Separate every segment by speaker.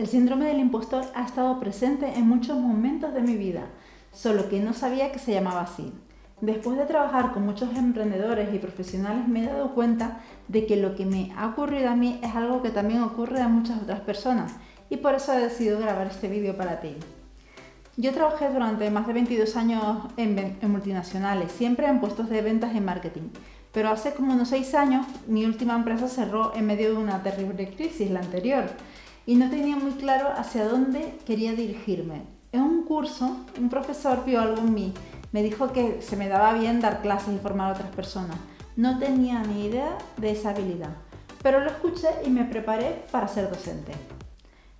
Speaker 1: El síndrome del impostor ha estado presente en muchos momentos de mi vida, solo que no sabía que se llamaba así. Después de trabajar con muchos emprendedores y profesionales me he dado cuenta de que lo que me ha ocurrido a mí es algo que también ocurre a muchas otras personas y por eso he decidido grabar este vídeo para ti. Yo trabajé durante más de 22 años en, multinacionales, siempre en puestos de ventas y marketing, pero hace como unos 6 años mi última empresa cerró en medio de una terrible crisis, la anterior, y no tenía muy claro hacia dónde quería dirigirme. En un curso, un profesor vio algo en mí me dijo que se me daba bien dar clases y formar a otras personas. No tenía ni idea de esa habilidad, pero lo escuché y me preparé para ser docente.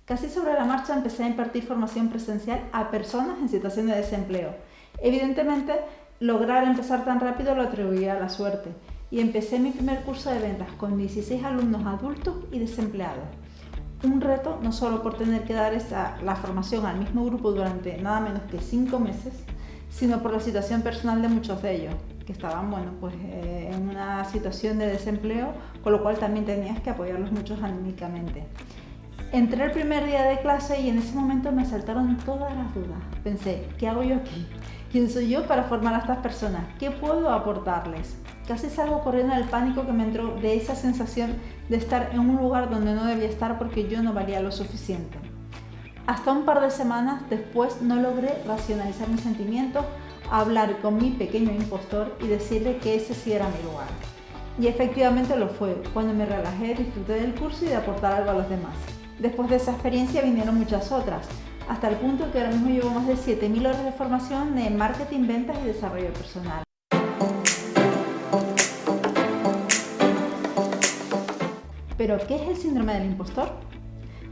Speaker 1: Casi sobre la marcha empecé a impartir formación presencial a personas en situación de desempleo. Evidentemente, lograr empezar tan rápido lo atribuía a la suerte y empecé mi primer curso de ventas con 16 alumnos adultos y desempleados. Un reto no solo por tener que dar esa, la formación al mismo grupo durante nada menos que 5 meses, sino por la situación personal de muchos de ellos, que estaban bueno, pues, eh, en una situación de desempleo, con lo cual también tenías que apoyarlos mucho anímicamente. Entré el primer día de clase y en ese momento me saltaron todas las dudas. Pensé, ¿qué hago yo aquí? ¿Quién soy yo para formar a estas personas? ¿Qué puedo aportarles? Casi salgo corriendo del pánico que me entró de esa sensación de estar en un lugar donde no debía estar porque yo no valía lo suficiente. Hasta un par de semanas después no logré racionalizar mis sentimientos, hablar con mi pequeño impostor y decirle que ese sí era mi lugar. Y efectivamente lo fue, cuando me relajé, disfruté del curso y de aportar algo a los demás. Después de esa experiencia vinieron muchas otras, hasta el punto que ahora mismo llevo más de 7.000 horas de formación de marketing, ventas y desarrollo personal. ¿Pero qué es el síndrome del impostor?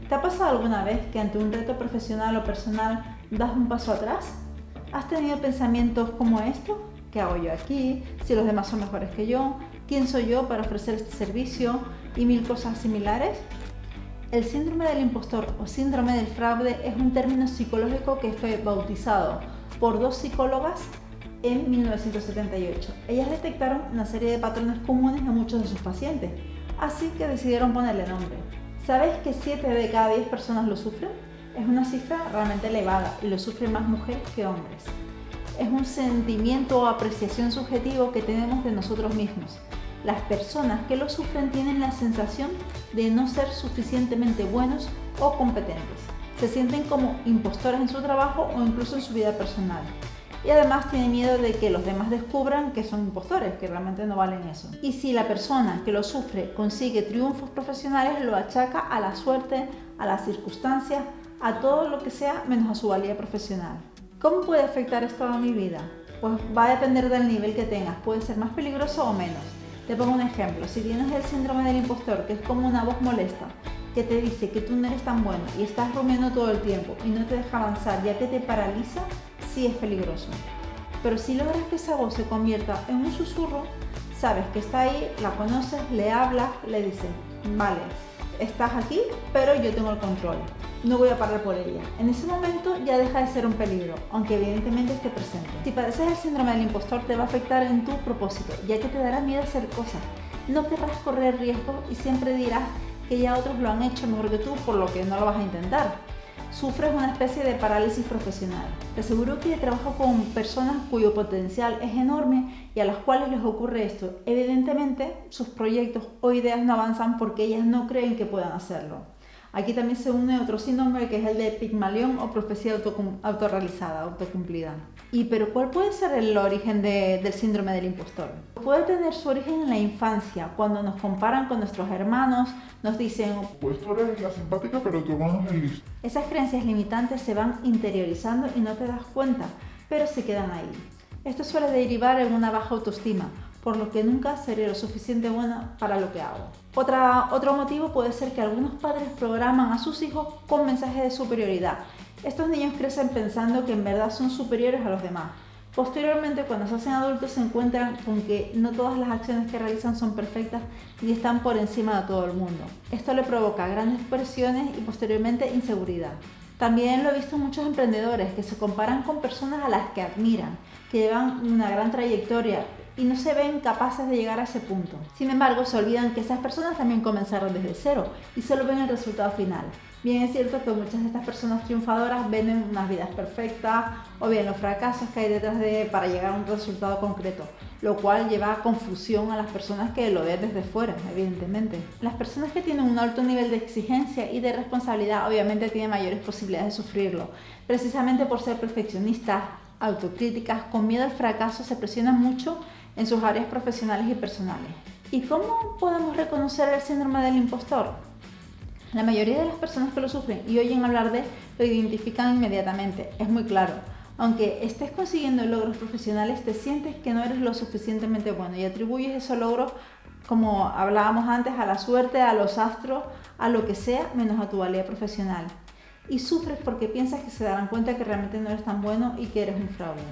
Speaker 1: ¿Te ha pasado alguna vez que ante un reto profesional o personal das un paso atrás? ¿Has tenido pensamientos como esto? ¿Qué hago yo aquí? ¿Si los demás son mejores que yo? ¿Quién soy yo para ofrecer este servicio? Y mil cosas similares. El síndrome del impostor o síndrome del fraude es un término psicológico que fue bautizado por dos psicólogas en 1978. Ellas detectaron una serie de patrones comunes en muchos de sus pacientes, así que decidieron ponerle nombre. ¿Sabes que 7 de cada 10 personas lo sufren? Es una cifra realmente elevada y lo sufren más mujeres que hombres. Es un sentimiento o apreciación subjetivo que tenemos de nosotros mismos. Las personas que lo sufren tienen la sensación de no ser suficientemente buenos o competentes. Se sienten como impostores en su trabajo o incluso en su vida personal y además tiene miedo de que los demás descubran que son impostores, que realmente no valen eso. Y si la persona que lo sufre consigue triunfos profesionales, lo achaca a la suerte, a las circunstancias, a todo lo que sea menos a su valía profesional. ¿Cómo puede afectar esto a mi vida? Pues va a depender del nivel que tengas, puede ser más peligroso o menos. Te pongo un ejemplo, si tienes el síndrome del impostor, que es como una voz molesta, que te dice que tú no eres tan bueno y estás rumiando todo el tiempo y no te deja avanzar ya que te paraliza, sí es peligroso. Pero si logras que esa voz se convierta en un susurro, sabes que está ahí, la conoces, le hablas, le dices, vale, estás aquí, pero yo tengo el control, no voy a parar por ella. En ese momento ya deja de ser un peligro, aunque evidentemente esté presente. Si padeces el síndrome del impostor te va a afectar en tu propósito, ya que te dará miedo hacer cosas. No querrás correr riesgo y siempre dirás que ya otros lo han hecho mejor que tú, por lo que no lo vas a intentar sufres una especie de parálisis profesional. Te aseguro que trabajo con personas cuyo potencial es enorme y a las cuales les ocurre esto. Evidentemente, sus proyectos o ideas no avanzan porque ellas no creen que puedan hacerlo. Aquí también se une otro síndrome que es el de Pigmalión o profecía autorrealizada, autocumplida. ¿Y pero cuál puede ser el origen del síndrome del impostor? Puede tener su origen en la infancia, cuando nos comparan con nuestros hermanos, nos dicen
Speaker 2: Pues tú eres la simpática pero tu hermano es el listo.
Speaker 1: Esas creencias limitantes se van interiorizando y no te das cuenta, pero se quedan ahí. Esto suele derivar en una baja autoestima, por lo que nunca seré lo suficiente buena para lo que hago. Otra, otro motivo puede ser que algunos padres programan a sus hijos con mensajes de superioridad. Estos niños crecen pensando que en verdad son superiores a los demás. Posteriormente, cuando se hacen adultos, se encuentran con que no todas las acciones que realizan son perfectas y están por encima de todo el mundo. Esto le provoca grandes presiones y posteriormente inseguridad. También lo he visto en muchos emprendedores que se comparan con personas a las que admiran, que llevan una gran trayectoria y no se ven capaces de llegar a ese punto. Sin embargo, se olvidan que esas personas también comenzaron desde cero y solo ven el resultado final. Bien es cierto que muchas de estas personas triunfadoras ven unas vidas perfectas o bien los fracasos que hay detrás de para llegar a un resultado concreto, lo cual lleva a confusión a las personas que lo ven desde fuera, evidentemente. Las personas que tienen un alto nivel de exigencia y de responsabilidad obviamente tienen mayores posibilidades de sufrirlo, precisamente por ser perfeccionistas, autocríticas, con miedo al fracaso, se presionan mucho en sus áreas profesionales y personales. ¿Y cómo podemos reconocer el síndrome del impostor? La mayoría de las personas que lo sufren y oyen hablar de lo identifican inmediatamente, es muy claro. Aunque estés consiguiendo logros profesionales, te sientes que no eres lo suficientemente bueno y atribuyes esos logros, como hablábamos antes, a la suerte, a los astros, a lo que sea, menos a tu valía profesional. Y sufres porque piensas que se darán cuenta que realmente no eres tan bueno y que eres un fraude.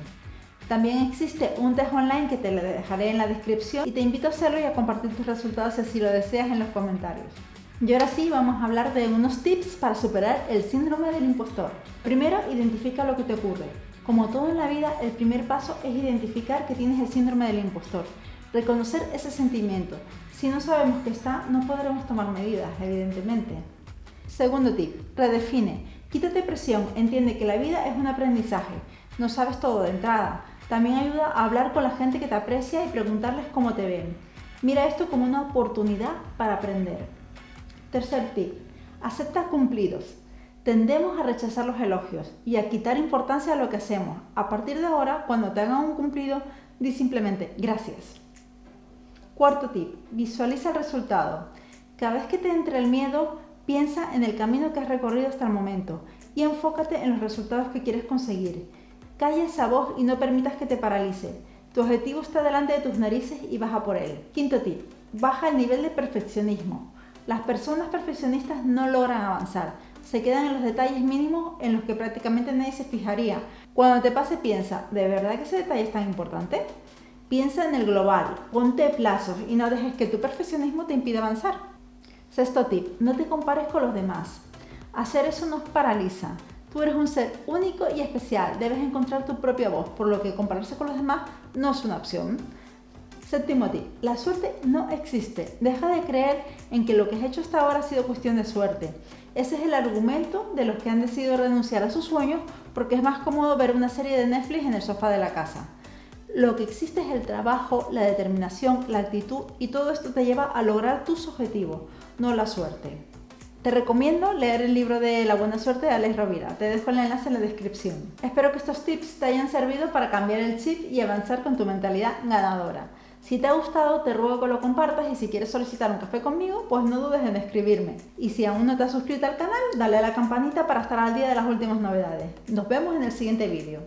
Speaker 1: También existe un test online que te lo dejaré en la descripción y te invito a hacerlo y a compartir tus resultados si así lo deseas en los comentarios. Y ahora sí vamos a hablar de unos tips para superar el síndrome del impostor. Primero, identifica lo que te ocurre. Como todo en la vida, el primer paso es identificar que tienes el síndrome del impostor. Reconocer ese sentimiento. Si no sabemos que está, no podremos tomar medidas, evidentemente. Segundo tip, redefine. Quítate presión, entiende que la vida es un aprendizaje. No sabes todo de entrada. También ayuda a hablar con la gente que te aprecia y preguntarles cómo te ven. Mira esto como una oportunidad para aprender. Tercer tip, acepta cumplidos. Tendemos a rechazar los elogios y a quitar importancia a lo que hacemos. A partir de ahora, cuando te hagan un cumplido, di simplemente gracias. Cuarto tip, visualiza el resultado. Cada vez que te entre el miedo, piensa en el camino que has recorrido hasta el momento y enfócate en los resultados que quieres conseguir. Calla esa voz y no permitas que te paralice. Tu objetivo está delante de tus narices y baja por él. Quinto tip, baja el nivel de perfeccionismo. Las personas perfeccionistas no logran avanzar, se quedan en los detalles mínimos en los que prácticamente nadie se fijaría. Cuando te pase piensa, ¿de verdad que ese detalle es tan importante? Piensa en el global, ponte plazos y no dejes que tu perfeccionismo te impida avanzar. Sexto tip, no te compares con los demás. Hacer eso nos paraliza. Tú eres un ser único y especial, debes encontrar tu propia voz, por lo que compararse con los demás no es una opción. Séptimo tip, la suerte no existe. Deja de creer en que lo que has hecho hasta ahora ha sido cuestión de suerte. Ese es el argumento de los que han decidido renunciar a sus sueños porque es más cómodo ver una serie de Netflix en el sofá de la casa. Lo que existe es el trabajo, la determinación, la actitud y todo esto te lleva a lograr tus objetivos, no la suerte. Te recomiendo leer el libro de La buena suerte de Alex Rovira. Te dejo el enlace en la descripción. Espero que estos tips te hayan servido para cambiar el chip y avanzar con tu mentalidad ganadora. Si te ha gustado, te ruego que lo compartas y si quieres solicitar un café conmigo, pues no dudes en escribirme. Y si aún no te has suscrito al canal, dale a la campanita para estar al día de las últimas novedades. Nos vemos en el siguiente vídeo.